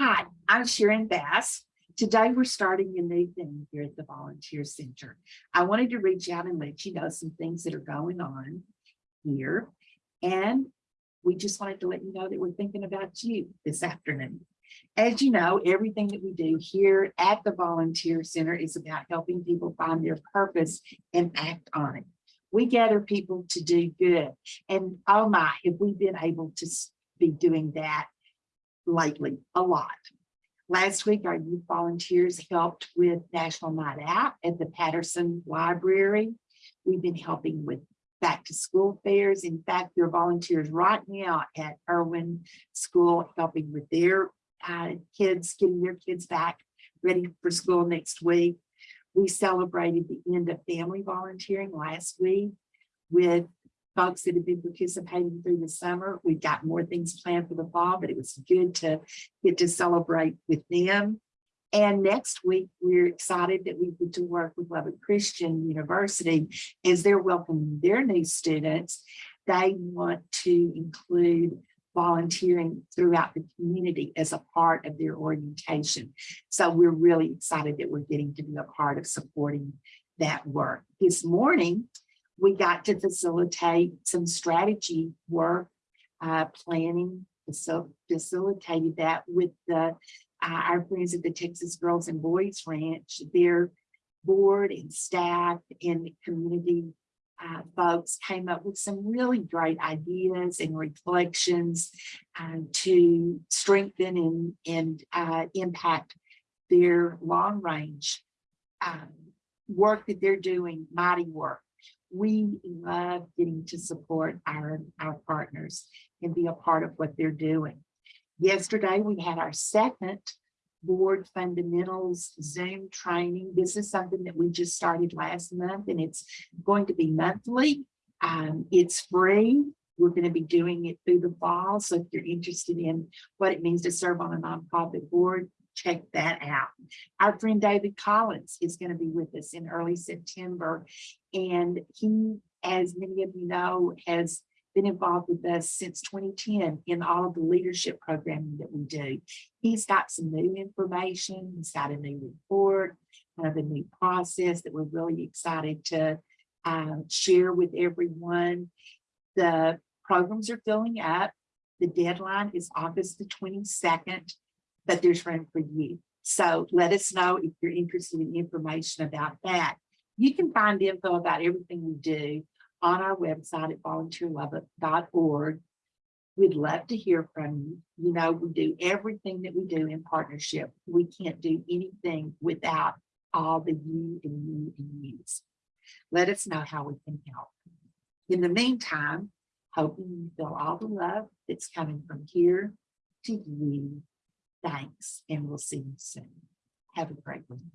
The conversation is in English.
Hi, I'm Sharon Bass. Today, we're starting a new thing here at the Volunteer Center. I wanted to reach out and let you know some things that are going on here. And we just wanted to let you know that we're thinking about you this afternoon. As you know, everything that we do here at the Volunteer Center is about helping people find their purpose and act on it. We gather people to do good. And oh my, have we been able to be doing that lately, a lot. Last week, our youth volunteers helped with National Night Out at the Patterson Library. We've been helping with back to school fairs. In fact, there are volunteers right now at Irwin School helping with their uh, kids, getting their kids back ready for school next week. We celebrated the end of family volunteering last week with folks that have been participating through the summer. We've got more things planned for the fall, but it was good to get to celebrate with them. And next week, we're excited that we get to work with Lubbock Christian University as they're welcoming their new students. They want to include volunteering throughout the community as a part of their orientation. So we're really excited that we're getting to be a part of supporting that work. This morning, we got to facilitate some strategy work, uh, planning, so facilitated that with the, uh, our friends at the Texas Girls and Boys Ranch, their board and staff and community uh, folks came up with some really great ideas and reflections uh, to strengthen and, and uh, impact their long range um, work that they're doing, mighty work we love getting to support our, our partners and be a part of what they're doing. Yesterday, we had our second board fundamentals Zoom training. This is something that we just started last month and it's going to be monthly. Um, it's free. We're going to be doing it through the fall. So if you're interested in what it means to serve on a nonprofit board, check that out. Our friend David Collins is going to be with us in early September. And he, as many of you know, has been involved with us since 2010 in all of the leadership programming that we do. He's got some new information. He's got a new report, kind of a new process that we're really excited to uh, share with everyone. The programs are filling up. The deadline is August the 22nd but there's room for you. So let us know if you're interested in information about that. You can find info about everything we do on our website at volunteerlubbock.org. We'd love to hear from you. You know, we do everything that we do in partnership. We can't do anything without all the you and you and yous. Let us know how we can help. In the meantime, hoping you feel all the love that's coming from here to you Thanks, and we'll see you soon. Have a great one.